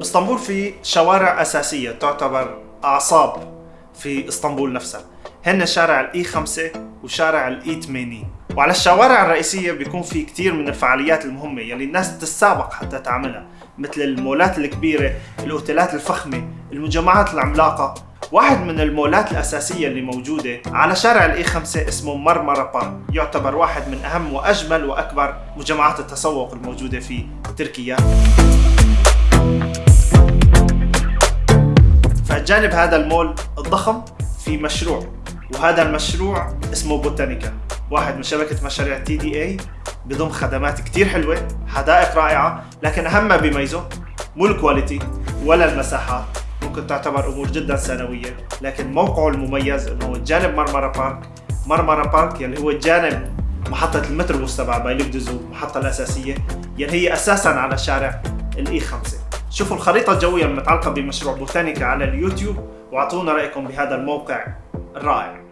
باسطنبول في شوارع أساسية تعتبر أعصاب في اسطنبول نفسها. هن شارع الإي 5 وشارع الإي 80 وعلى الشوارع الرئيسية بيكون في كتير من الفعاليات المهمة يلي الناس تتسابق حتى تعملها مثل المولات الكبيرة، الأوتيلات الفخمة، المجمعات العملاقة. واحد من المولات الأساسية اللي موجودة على شارع الإي 5 اسمه مرمرة بارك. يعتبر واحد من أهم وأجمل وأكبر مجمعات التسوق الموجودة في تركيا. فجانب هذا المول الضخم في مشروع وهذا المشروع اسمه بوتانيكا واحد من شبكة مشاريع تي دي اي بضم خدمات كتير حلوة حدائق رائعة لكن أهم ما بيميزه مو ال quality ولا المساحات ممكن تعتبر أمور جدا ثانوية لكن موقعه المميز أنه جانب مرمرة بارك مرمرة بارك يلي هو جانب محطة المتروبوس تبع بايليكدوزو المحطة الأساسية يلي هي أساسا على شارع ال E 5 شوفوا الخريطة الجوية المتعلقة بمشروع بوتانيكا على اليوتيوب وأعطونا رأيكم بهذا الموقع الرائع.